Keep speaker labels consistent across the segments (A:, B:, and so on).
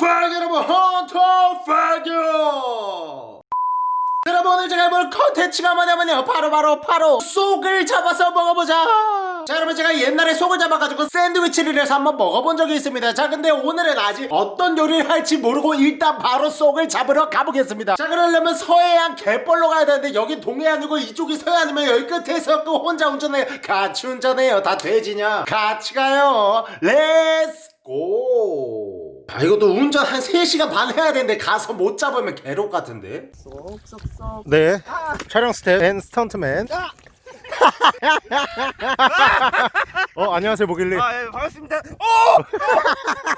A: 팍 여러분 헌터 파교 여러분 오늘 제가 해볼 컨텐츠가 뭐냐면요. 바로 바로 바로 쏙을 잡아서 먹어보자! 자 여러분 제가 옛날에 쏙을 잡아가지고 샌드위치를 해서 한번 먹어본 적이 있습니다. 자 근데 오늘은 아직 어떤 요리를 할지 모르고 일단 바로 쏙을 잡으러 가보겠습니다. 자 그러려면 서해안 갯벌로 가야 되는데 여기 동해안이고 이쪽이 서해안이면 여기 끝에서 또 혼자 운전해요 같이 운전해요. 다 돼지냐? 같이 가요. Let's go 아, 이것도 운전 한 3시간 반 해야 되는데 가서 못 잡으면 괴롭 같은데?
B: 쏙쏙쏙.
A: 네. 촬영 스텝 and 스턴트맨 어 안녕하세요 모길리
B: 아 예, 반갑습니다.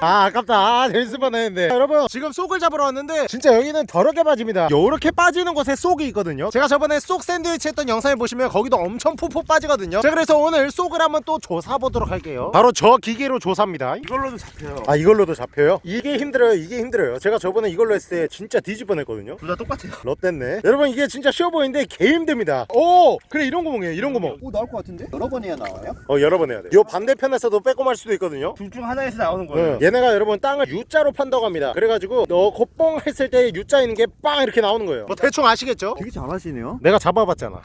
A: 아 아깝다. 아, 재밌을 뻔했는데. 자, 여러분 지금 쏙을 잡으러 왔는데 진짜 여기는 더럽게 빠집니다. 요렇게 빠지는 곳에 쏙이 있거든요. 제가 저번에 쏙 샌드위치 했던 영상을 보시면 거기도 엄청 푹푹 빠지거든요. 자 그래서 오늘 쏙을 한번 또 조사보도록 할게요. 바로 저 기계로 조사입니다.
B: 이걸로도 잡혀요.
A: 아 이걸로도 잡혀요? 이게 힘들어요 이게 힘들어요. 제가 저번에 이걸로 했을 때 진짜 뒤질 뻔했거든요.
B: 둘 다 똑같아요.
A: 롯됐네. 여러분 이게 진짜 쉬워 보이는데 개 힘듭니다. 오! 그래 이런 구멍이에요 이런 구멍
B: 오 나올 것 같은데? 여러 번 해야 나와요?
A: 어 여러 번 해야 돼요 반대편에서도 빼꼼할 수도 있거든요
B: 둘 중 하나에서 나오는 거예요
A: 네. 얘네가 여러분 땅을 U자로 판다고 합니다 그래가지고 너 콧뻥 했을 때 U자 있는 게 빵 이렇게 나오는 거예요 뭐 대충 아시겠죠?
B: 되게 잘하시네요
A: 내가 잡아봤잖아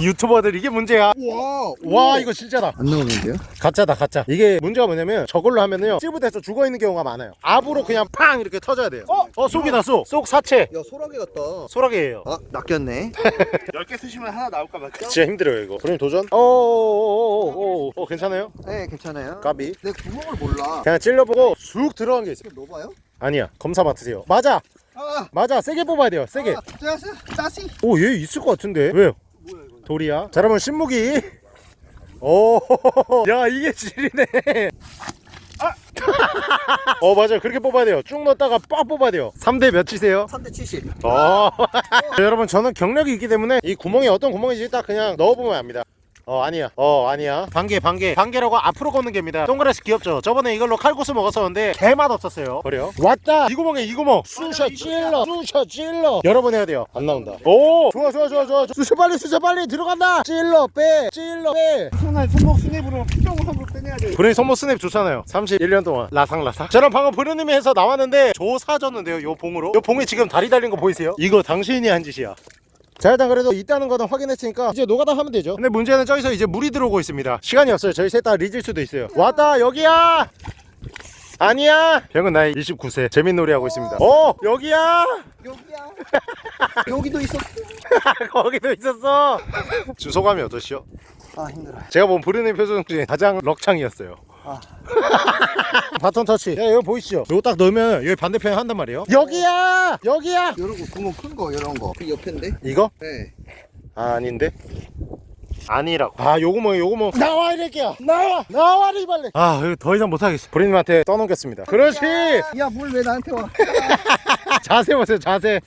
A: 유튜버들 이게 문제야
B: 와
A: 와 이거 진짜다
B: 안 나오는데요?
A: 가짜다 가짜 이게 문제가 뭐냐면 저걸로 하면은요 찌부돼서 죽어있는 경우가 많아요 압으로 그냥 팡 이렇게 터져야 돼요 어? 어 쏙이다 쏙쏙 사체
B: 야 소라게 같다.
A: 소라게예요.
B: 아 낚였네. 10개 쓰시면 하나 나올까 맞죠?
A: 진짜 힘들어요 이거. 그럼 도전? 어어어어어 어, 괜찮아요?
B: 네 괜찮아요.
A: 까비.
B: 내 구멍을 몰라.
A: 그냥 찔러보고 쑥 들어간 게 있어
B: 이거 넣어봐요?
A: 아니야 검사 맡으세요. 맞아!
B: 아!
A: 맞아 세게 뽑아야 돼요 세게.
B: 아, 짜스 짜시.
A: 오얘 있을 것 같은데. 왜요?
B: 뭐야 이거
A: 돌이야? 자 그러면 신무기. 오야 이게 질이네 아! 어 맞아요. 그렇게 뽑아야 돼요. 쭉 넣었다가 빡 뽑아야 돼요. 3대 몇이세요?
B: 3대 70
A: 어. 여러분 저는 경력이 있기 때문에 이 구멍이 어떤 구멍인지 딱 그냥 넣어보면 압니다 어 아니야. 어 아니야. 반개 반개. 반개라고 앞으로 걷는 개입니다. 동그랗게 귀엽죠? 저번에 이걸로 칼국수 먹었었는데 개맛 없었어요. 버려. 왔다! 이 구멍에 이 구멍! 쑤셔 찔러! 쑤셔 찔러! 여러 번 해야 돼요. 안 나온다. 오! 좋아 좋아 좋아 좋아. 쑤셔 빨리 쑤셔 빨리! 들어간다! 찔러 빼! 찔러 빼!
B: 손날 손목 스냅으로 피정을 하고 빼내야 돼.
A: 브레인 손목 스냅 좋잖아요. 31년 동안. 라상라상 저는 방금 브루님이 해서 나왔는데 조사졌는데요 요 봉으로. 요 봉에 지금 다리 달린 거 보이세요? 이거 당신이 한 짓이야 자 일단 그래도 있다는 거는 확인했으니까 이제 노가다 하면 되죠. 근데 문제는 저기서 이제 물이 들어오고 있습니다. 시간이 없어요. 저희 셋 다 리질 수도 있어요. 왔다 여기야! 아니야! 형은 나이 29세. 재밌는 놀이 하고 있습니다. 어 여기야!
B: 여기야. 여기도 있었어.
A: 거기도 있었어. 지금 소감이 어떠시죠?
B: 아 힘들어요.
A: 제가 본 브루님 표정 중에 가장 럭창이었어요
B: 아.
A: 바톤 터치. 야 여기 보이시죠? 이거 딱 넣으면 여기 반대편에 한단 말이에요. 여기야! 여기야!
B: 이런 거 구멍 큰 거 이런 거 그 옆인데?
A: 이거?
B: 네.
A: 아, 아닌데? 아니라고. 아 요구멍 요구멍 나와 이럴게요 나와! 나와 이발레 아 이거 더 이상 못하겠어. 브리님한테 떠넘겼습니다. 그렇지!
B: 야 물 왜 나한테 와
A: 자세 보세요 자세.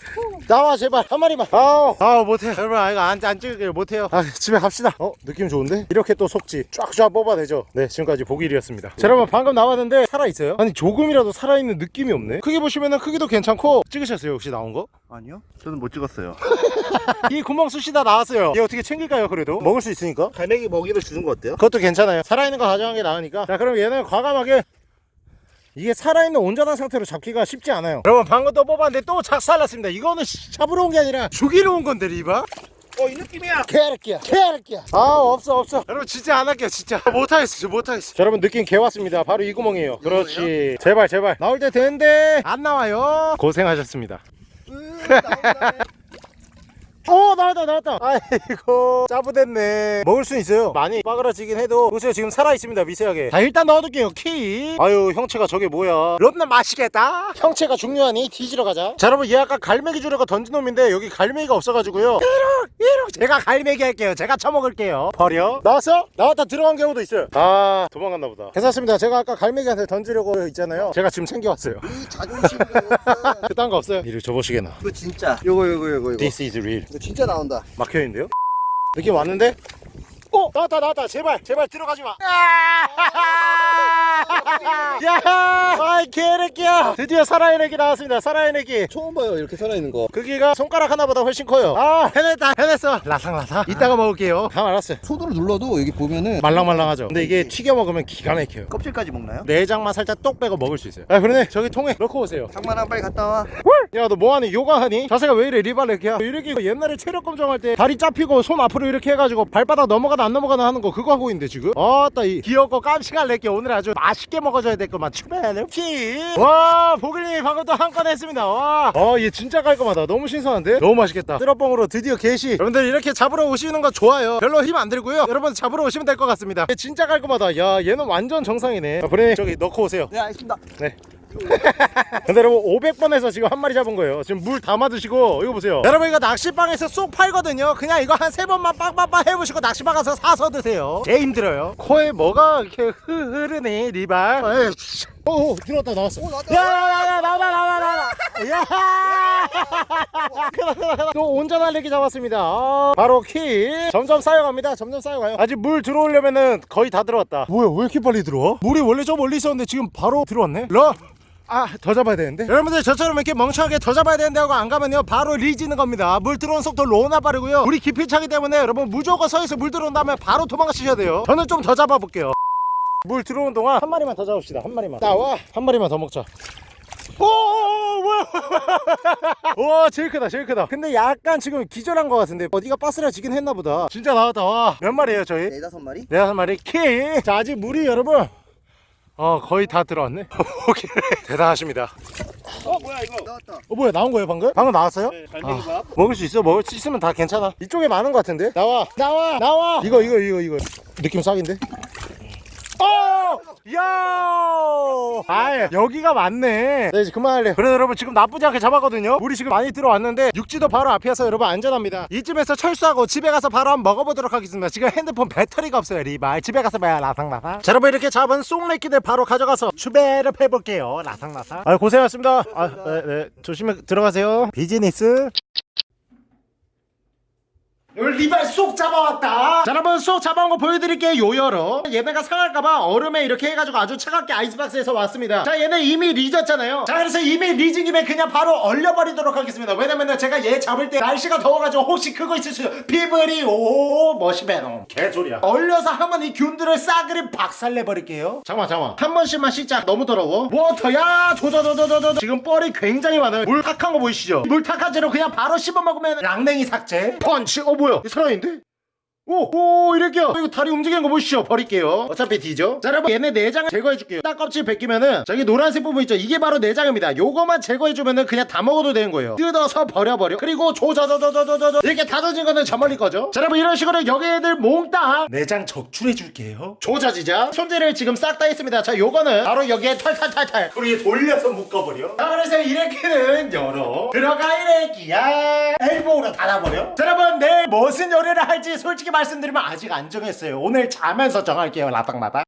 A: 나와 제발. 한 마리만. 아우. 아우 못해 여러분 아 이거 안, 안 찍을게요. 못해요. 아 집에 갑시다. 어 느낌 좋은데? 이렇게 또 속지. 쫙쫙 뽑아내죠. 네 지금까지 보길이었습니다. 자, 여러분 방금 나왔는데 살아있어요? 아니 조금이라도 살아있는 느낌이 없네. 크게 보시면은 크기도 괜찮고. 찍으셨어요 혹시 나온 거?
B: 아니요. 저는 못 찍었어요.
A: 이 구멍 쑤시다 나왔어요. 얘 어떻게 챙길까요 그래도? 먹을 수 있으니까?
B: 갈매기 먹이를 주는 거 어때요?
A: 그것도 괜찮아요. 살아있는 거 가져간 게 나으니까. 자 그럼 얘는 과감하게 이게 살아있는 온전한 상태로 잡기가 쉽지 않아요. 여러분 방금 또 뽑았는데 또 작살났습니다. 이거는 씨, 잡으러 온 게 아니라 죽이러 온 건데 리바?
B: 어 이 느낌이야.
A: 개할게요 개할게요 아 없어 없어. 여러분 진짜 안 할게요 진짜. 못하겠어 진짜 못하겠어. 자, 여러분 느낌 개 왔습니다. 바로 이 구멍이에요. 그렇지. 제발 제발. 나올 때 되는데 안 나와요. 고생하셨습니다.
B: 으
A: 오 나왔다 나왔다. 아이고 짜부됐네. 먹을 수 있어요. 많이 빠그라지긴 해도 보세요. 지금 살아있습니다 미세하게. 자 일단 넣어둘게요 키. 아유 형체가 저게 뭐야. 롯나 맛있겠다. 형체가 중요하니 뒤지러 가자. 자 여러분 얘 아까 갈매기 주려고 던진 놈인데 여기 갈매기가 없어가지고요. 이룩 이룩 제가 갈매기 할게요. 제가 쳐먹을게요. 버려. 나왔어? 나왔다. 들어간 경우도 있어요. 아 도망갔나 보다. 괜찮습니다. 제가 아까 갈매기한테 던지려고 있잖아요. 제가 지금 챙겨왔어요.
B: 이 자존심이 없어
A: 그딴 거 없어요. 이리 줘보시게나.
B: 이거 진짜. 요거 요거 요거 요거.
A: This is real
B: 이거 진짜 나온다
A: 막혀있는데요? 느낌 왔는데? 어! 나왔다 나왔다. 제발 제발 들어가지마. 야! 아 야이 개새끼야. 드디어 살아있는 애기 나왔습니다. 살아있는 애기
B: 처음 봐요 이렇게 살아있는 거.
A: 크기가 손가락 하나보다 훨씬 커요. 아 해냈다 해냈어. 라상라상 이따가 먹을게요. 다 말았어요.
B: 손으로 눌러도 여기 보면은
A: 말랑말랑하죠. 근데 이게 튀겨 먹으면 기가 막혀요.
B: 껍질까지 먹나요?
A: 내장만 살짝 똑 빼고 먹을 수 있어요. 아 그러네. 저기 통에 넣고 오세요.
B: 장만아 빨리 갔다 와.
A: 야 너 뭐하니? 요가하니? 자세가 왜 이래? 리발레키야? 이렇게 옛날에 체력 검정할 때 다리 잡히고 손 앞으로 이렇게 해가지고 발바닥 넘어가다 안 넘어가나 하는 거 그거 하고 있는데 지금? 아따 이 귀엽고 깜찍한 렉기 오늘 아주 맛있게 먹어줘야 될 것만. 추배하네 와 보글님 방금 또 한 건 했습니다. 와어얘 진짜 깔끔하다. 너무 신선한데? 너무 맛있겠다. 쓰러뻥으로 드디어 개시. 여러분들 이렇게 잡으러 오시는 거 좋아요. 별로 힘 안 들고요. 여러분 잡으러 오시면 될 것 같습니다. 얘 진짜 깔끔하다. 야 얘는 완전 정상이네. 자, 브레님 저기 넣고 오세요.
B: 네 알겠습니다.
A: 네. 근데 여러분 500번에서 지금 한 마리 잡은 거예요. 지금 물 담아 드시고 이거 보세요. 여러분 이거 낚시방에서 쏙 팔거든요. 그냥 이거 한 세 번만 빵빵빵 해보시고 낚시방 가서 사서 드세요. 개 힘들어요. 코에 뭐가 이렇게 흐- 흐르네 리발. 에이, 씨. 오, 오 들어왔다 나왔어.
B: 오, 나왔다.
A: 야야야 야 나와 나와 나와 야 크다, 크다, 크다. 또 온전한 레기 잡았습니다. 아, 바로 키. 점점 쌓여갑니다. 점점 쌓여가요. 아직 물 들어오려면은 거의 다 들어왔다. 뭐야 왜 이렇게 빨리 들어와? 물이 원래 저 멀리 있었는데 지금 바로 들어왔네? 러 아, 더 잡아야 되는데? 여러분들 저처럼 이렇게 멍청하게 더 잡아야 되는데 하고 안 가면요 바로 리지는 겁니다 물 들어온 속도 로나 빠르고요 물이 깊이 차기 때문에 여러분 무조건 서에서 물 들어온 다음에 바로 도망가시셔야 돼요 저는 좀 더 잡아볼게요 물 들어오는 동안 한 마리만 더 잡읍시다 한 마리만 나와 한 마리만 더 먹자 오, 오, 뭐야? 와, 제일 크다, 제일 크다. 근데 약간 지금 기절한 것 같은데 어디가 빠스라지긴 했나 보다. 진짜 나왔다. 와, 몇 마리예요, 저희?
B: 네다섯 마리?
A: 네 다섯 마리 키. 자, 아직 물이 여러분. 어, 거의 다 들어왔네. 오케이. 대단하십니다.
C: 어 뭐야 이거
B: 나왔다
A: 어, 뭐야, 나온 거예요, 방금? 방금 나왔어요?
C: 네, 갈매기밥
A: 먹을 수 있어? 먹을 수 있으면 다 괜찮아. 이쪽에 많은 것 같은데? 나와, 나와, 나와. 이거, 이거, 이거, 이거. 느낌 싹인데? 어! 야! 아, 여기가 맞네. 네, 이제 그만할래. 그래, 여러분 지금 나쁘지 않게 잡았거든요. 물이 지금 많이 들어왔는데 육지도 바로 앞이어서 여러분 안전합니다. 이쯤에서 철수하고 집에 가서 바로 한번 먹어보도록 하겠습니다. 지금 핸드폰 배터리가 없어요, 리발. 집에 가서 봐야 라상라상. 자, 여러분 이렇게 잡은 쏙레끼들 바로 가져가서 추배를 해볼게요. 라상라상. 아, 고생하셨습니다. 아, 네, 네. 조심히 들어가세요. 비즈니스. 여기 리발 쏙 잡아왔다. 자 여러분 쏙 잡아온 거 보여드릴게요 요여러. 얘네가 상할까봐 얼음에 이렇게 해가지고 아주 차갑게 아이스박스에서 왔습니다. 자 얘네 이미 리졌잖아요. 자 그래서 이미 리진 김에 그냥 바로 얼려버리도록 하겠습니다. 왜냐면은 제가 얘 잡을 때 날씨가 더워가지고 혹시 그거 있을 수 있어요 피부리 오 머시베놈 개소리야. 얼려서 한번 이 균들을 싸그리 박살내버릴게요. 잠깐만 잠깐만. 한 번씩만 씻자 너무 더러워. 워터야 조조조조조조 지금 뻘이 굉장히 많아요. 물 탁한 거 보이시죠? 물 탁한 채로 그냥 바로 씹어 먹으면 랑냉이 삭제. 펀치 어 뭐야 이 살아있는데? 오! 오 이렇게요. 이거 다리 움직이는 거 보시죠. 버릴게요. 어차피 뒤죠 자 여러분 얘네 내장을 제거해줄게요. 딱 껍질 벗기면은 저기 노란색 부분 있죠? 이게 바로 내장입니다. 요거만 제거해주면은 그냥 다 먹어도 되는 거예요. 뜯어서 버려버려. 그리고 조저저저저저저 이렇게 다져진 거는 저 멀리 거죠? 자 여러분 이런 식으로 여기 애들 몽땅 내장 적출해줄게요. 조져지자. 손질을 지금 싹 다 했습니다. 자 요거는 바로 여기에 털털털털 우리 돌려서 묶어버려. 자 그래서 이렇게는 열어. 들어가 이래기야. 엘보로 닫아버려. 자 여러분 내일 무슨 요리를 할지 솔직히 말씀드리면 아직 안 정했어요. 오늘 자면서 정할게요 라딱마딱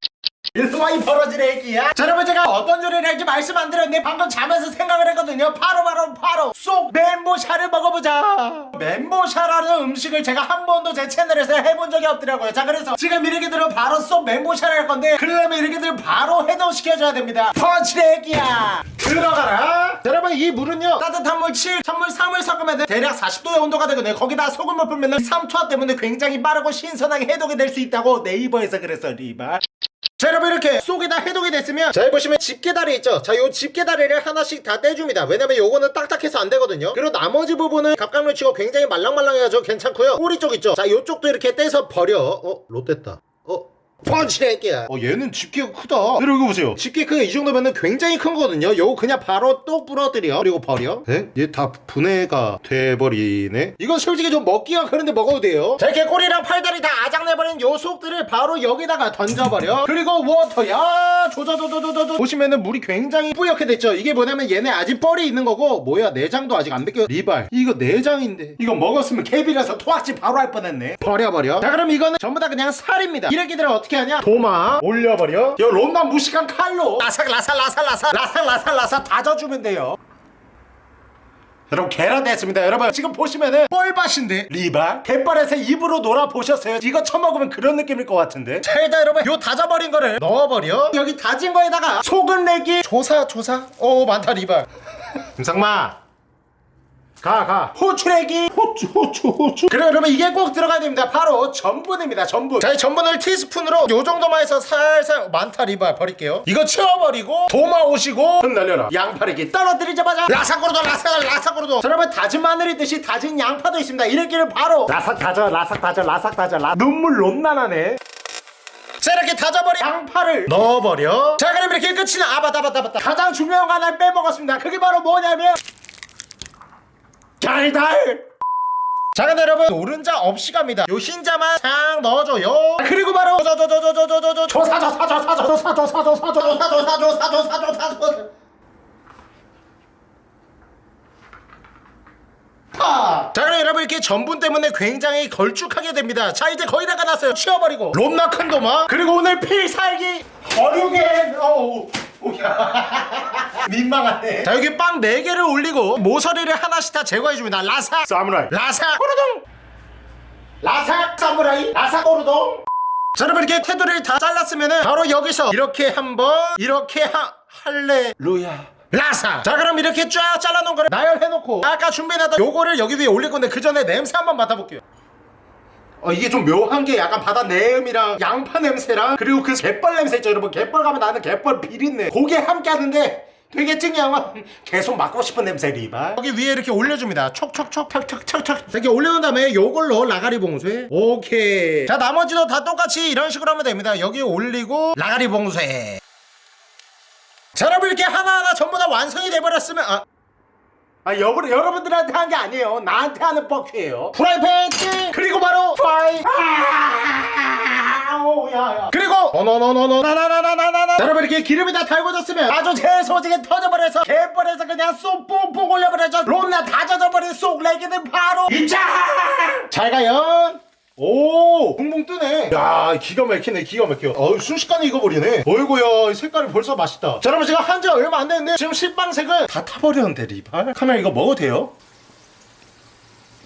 A: 일소만이 벌어질 애기야. 자 여러분 제가 어떤 요리를 할지 말씀 안 드렸는데 방금 자면서 생각을 했거든요. 바로 바로 바로 쏙 멘보샤를 먹어보자. 멘보샤라는 음식을 제가 한 번도 제 채널에서 해본 적이 없더라고요. 자 그래서 지금 이렇게들은 바로 쏙 멘보샤를 할 건데 그러려면 이렇게들 바로 해동시켜줘야 됩니다. 펀치 애기야. 들어가라. 자, 여러분 이 물은요 따뜻한 물 7, 찬물 3을 섞으면 대략 40도의 온도가 되거든요. 거기다 소금을 풀면 3초화 때문에 굉장히 빠르고 신선하게 해독이 될 수 있다고 네이버에서 그랬어 리바 자 여러분 이렇게 속에다 해독이 됐으면 자 여기 보시면 집게다리 있죠? 자 요 집게다리를 하나씩 다 떼줍니다. 왜냐면 요거는 딱딱해서 안 되거든요. 그리고 나머지 부분은 갑각류 치고 굉장히 말랑말랑해가지고 괜찮고요. 꼬리 쪽 있죠? 자 요쪽도 이렇게 떼서 버려. 어? 롯됐다. 어? 펀치레끼야. 어 얘는 집게가 크다. 그리고 이거 보세요. 집게 크기 이 정도면은 굉장히 큰 거거든요. 요거 그냥 바로 또 부러뜨려. 그리고 버려. 에? 얘다 분해가 돼버리네. 이건 솔직히 좀 먹기가 그런데 먹어도 돼요. 자 이렇게 꼬리랑 팔다리 다 아작내버린 요 속들을 바로 여기다가 던져버려. 그리고 워터야 조조조조조조. 보시면은 물이 굉장히 뿌옇게 됐죠? 이게 뭐냐면 얘네 아직 뻘이 있는 거고 뭐야 내장도 아직 안 벗겨 리발. 이거 내장인데. 이거 먹었으면 개비라서 토악질 바로 할 뻔했네. 버려버려. 자 그럼 이거는 전부 다 그냥 살입니다. 이래기들은 어떻게 하냐? 도마 올려버려. 요 롬만 무식한 칼로. 라삭 라삭 라삭 라삭 라삭 라삭 라삭 다져주면 돼요. 여러분 계란 됐습니다. 여러분 지금 보시면은 뻘밭인데 리바 갯벌에서 입으로 놀아 보셨어요? 이거 처먹으면 그런 느낌일 것 같은데? 자 일단 여러분 요 다져버린 거를 넣어버려. 여기 다진 거에다가 소금 내기. 조사 조사. 오 많다 리바. 김상마 가, 가. 호추래기. 호추, 호추, 호추. 그래, 여러분, 이게 꼭 들어가야 됩니다. 바로 전분입니다, 전분. 자, 이 전분을 티스푼으로 요 정도만 해서 살살, 많다, 리바, 버릴게요. 이거 치워버리고, 도마 오시고, 흩날려라. 양파리기 떨어뜨리자마자, 라삭고로도, 라삭, 라삭고로도. 자, 여러분, 다진 마늘이 듯이 다진 양파도 있습니다. 이렇게를 바로, 라삭 다져, 라삭 다져, 라삭 다져, 라 눈물 롬나나네. 자 이렇게 다져버린 양파를 넣어버려 자 그럼 이렇게 끝이 나 아바다바다바다 가장 중요한 거 하나를 빼먹었습니다 그게 바로 뭐냐면 달달 자 근데 여러분 노른자 없이 갑니다 요 흰자만 싹 넣어줘요 그리고 바로 저저저저저저저 조사조 사조 사조 사조 사조 사조 사조 사조 사조 사조 사조 파! 자 그럼 여러분 이렇게 전분 때문에 굉장히 걸쭉하게 됩니다 자 이제 거의 다 끝났어요 치워버리고 롬나 큰도마 그리고 오늘 필살기 어류겐 어우 오야 민망하네. 자 여기 빵 4개를 올리고 모서리를 하나씩 다 제거해줍니다. 라삭 사무라이. 라삭 꼬르동. 라삭 사무라이. 라삭 꼬르동. 자 여러분 이렇게 테두리를 다 잘랐으면은 바로 여기서 이렇게 한번 이렇게 하 할레루야. 라사. 자 그럼 이렇게 쫙 잘라놓은 거를 나열해놓고 아까 준비해놨던 요거를 여기 위에 올릴 건데 그 전에 냄새 한번 맡아볼게요. 어 이게 좀 묘한 게 약간 바다 내음이랑 양파 냄새랑 그리고 그 갯벌 냄새 있죠? 여러분 갯벌 가면 나는 갯벌 비린내. 그게 함께 하는데 되게 특이한 계속 맡고 싶은 냄새 리바 여기 위에 이렇게 올려줍니다. 촉촉촉 척척척척. 이렇게 올려놓은 다음에 요걸로 라가리 봉쇄. 오케이. 자 나머지도 다 똑같이 이런 식으로 하면 됩니다. 여기 올리고 라가리 봉쇄. 자 여러분 이렇게 하나하나 전부 다 완성이 돼버렸으면 아 아, 여러분, 여러분들한테 한 게 아니에요. 나한테 하는 fuck you예요. 프라이팬 띵! 그리고 바로 프라이. 아, 오, 야, 야. 그리고 어너너너너 나나나나나나. 여러분 이렇게 기름이 다 달궈졌으면 아주 재소지게 터져버려서 갯벌에서 그냥 쏙 뽕뽕 올려버려서 롬나 다 젖어버린 쏙레기들 바로 입장. 잘 가요. 오! 붕붕 뜨네. 야 기가 막히네 기가 막혀. 어우 순식간에 익어버리네. 어이구야 이 색깔이 벌써 맛있다. 자 여러분 제가 한 지 얼마 안 됐는데 지금 실방색을 다 타버렸는데 리발. 카메라 이거 먹어도 돼요?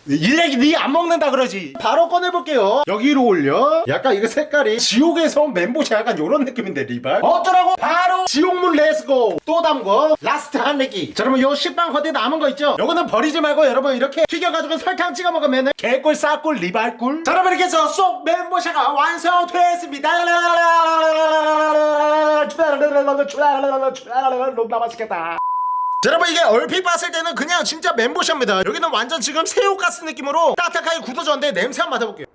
A: 일렉이 니 안 먹는다 그러지. 바로 꺼내볼게요. 여기로 올려. 약간 이거 색깔이 지옥에서 온 멘보샤 약간 요런 느낌인데 리발. 어쩌라고? 바로 지옥문 Let's go. 또 담궈. last 한 내기 자 여러분 요 식빵 허리 남은 거 있죠? 요거는 버리지 말고 여러분 이렇게 튀겨가지고 설탕 찍어 먹으면 개꿀 싹꿀 리발꿀. 자 여러분 이렇게 해서 쏙 멘보샤가 완성됐습니다. 너무 맛있겠다 자, 여러분 이게 얼핏 봤을 때는 그냥 진짜 멘보샤입니다. 여기는 완전 지금 새우가스 느낌으로 딱딱하게 굳어졌는데 냄새 한번 맡아볼게요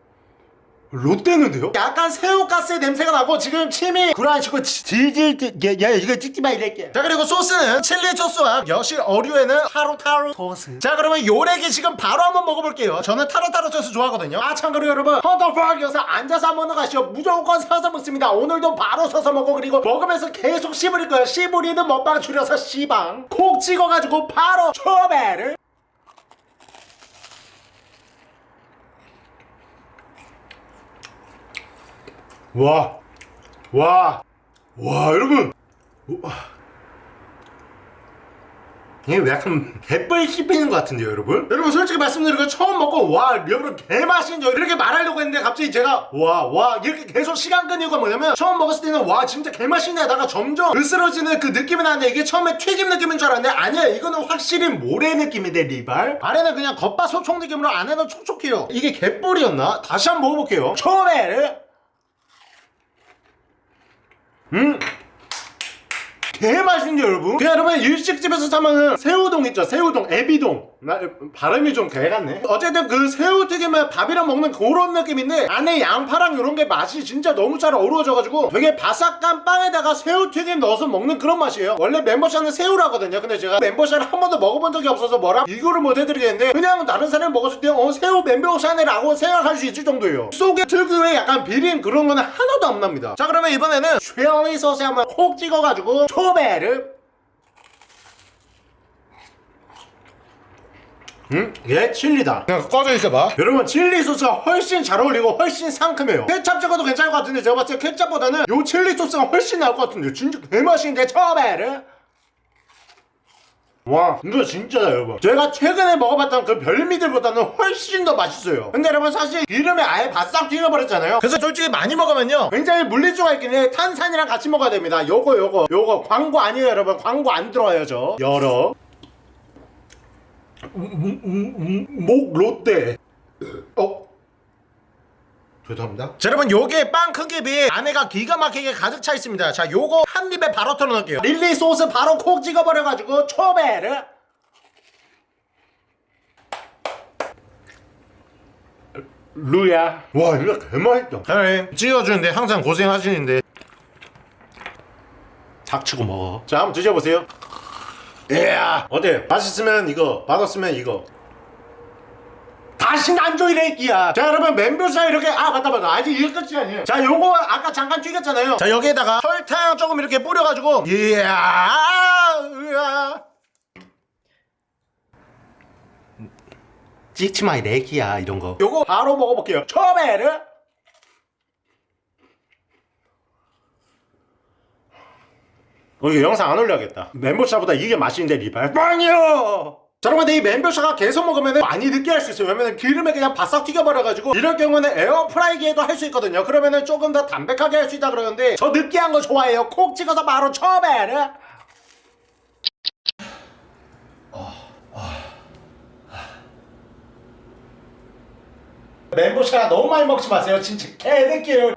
A: 롯데는데요? 약간 새우가스의 냄새가 나고 지금 침이 불안치고 질질 야, 야 이거 찍지 마 이럴게. 자 그리고 소스는 칠리 소스와 역시 어류에는 타로타로 소스. 자 그러면 요래기 지금 바로 한번 먹어볼게요. 저는 타로타로 소스 좋아하거든요. 아 참고로 여러분 헌터프락 여기서 앉아서 거 아시죠? 무조건 서서 먹습니다. 오늘도 바로 서서 먹고 그리고 먹으면서 계속 씹을 거예요. 씹으리는 먹방 줄여서 씨방. 콕 찍어가지고 바로 초배를 와, 와, 와, 여러분. 우와. 이게 왜 약간 갯벌 씹히는 것 같은데요 여러분? 여러분 솔직히 말씀드리고 처음 먹고 와 여러분 개맛인죠 이렇게 말하려고 했는데 갑자기 제가 와 와 이렇게 계속 시간 끈 이유가 뭐냐면 처음 먹었을 때는 와 진짜 개맛있네다가 점점 으스러지는 그 느낌이 나는데 이게 처음에 튀김 느낌인 줄 알았는데 아니야 이거는 확실히 모래 느낌인데 리발 안에는 그냥 겉바 소총 느낌으로 안에는 촉촉해요 이게 갯벌이었나? 다시 한번 먹어볼게요 처음에를 음? 개 맛있는데 여러분? 그냥 여러분 일식집에서 사면은 새우동 있죠? 새우동 애비동 나 발음이 좀 개같네. 어쨌든 그 새우튀김을 밥이랑 먹는 그런 느낌인데 안에 양파랑 이런 게 맛이 진짜 너무 잘 어우러져가지고 되게 바삭한 빵에다가 새우튀김 넣어서 먹는 그런 맛이에요. 원래 멤버샤는 새우라거든요. 근데 제가 멤버샤를 한 번도 먹어본 적이 없어서 뭐라 비교를 못 해드리겠는데 그냥 다른 사람이 먹었을 때 어 새우 멤버샤네라고 생각할 수 있을 정도예요. 속에 특유의 약간 비린 그런 거는 하나도 안 납니다. 자 그러면 이번에는 쉐리 소스에 한번 콕 찍어가지고 초배를 음? 얘 칠리다. 그냥 꺼져 있어봐. 여러분 칠리 소스가 훨씬 잘 어울리고 훨씬 상큼해요. 케찹 찍어도 괜찮을 것 같은데 제가 봤을 때 케찹보다는 요 칠리 소스가 훨씬 나을 것 같은데 진짜 개맛있는데 초배를? 와 이거 진짜다 여러분 제가 최근에 먹어봤던 그 별미들보다는 훨씬 더 맛있어요. 근데 여러분 사실 기름에 아예 바싹 튀겨버렸잖아요. 그래서 솔직히 많이 먹으면요. 굉장히 물리수가 있긴 해. 탄산이랑 같이 먹어야 됩니다. 요거 요거. 요거 광고 아니에요 여러분. 광고 안 들어와요 저. 열어 음, 음, 음, 목 롯데 어? 죄송합니다 자 여러분 요게 빵 크기에 비해 안에가 기가 막히게 가득 차 있습니다 자 요거 한 입에 바로 털어넣을게요 릴리 소스 바로 콕 찍어버려가지고 초베르 루야 와 이거 개맛있다 사장님 찍어주는데 항상 고생하시는데 닥치고 먹어 자 한번 드셔보세요 이야. 어때? 맛있으면 이거 맛없으면 이거. 다신 안 조이래 이끼야. 자 여러분 멘보샤 이렇게 아 맞다 맞다. 아직 이게 끝이 아니에요. 자 요거 아까 잠깐 튀겼잖아요. 자 여기에다가 설탕 조금 이렇게 뿌려가지고. 이야. 으아. 찍지 마이 내기야 이런 거. 요거 바로 먹어볼게요. 초베르 이거 영상 안 올려야겠다. 멘보샤보다 이게 맛있는데 리발. 빵이요! 자 여러분 이 멘보샤가 계속 먹으면 많이 느끼할 수 있어요. 왜냐면 기름에 그냥 바싹 튀겨버려가지고 이럴 경우는 에어프라이기에도 할 수 있거든요. 그러면은 조금 더 담백하게 할 수 있다 그러는데 저 느끼한 거 좋아해요. 콕 찍어서 바로 초베르 멘보샤 너무 많이 먹지 마세요. 진짜 개느끼해요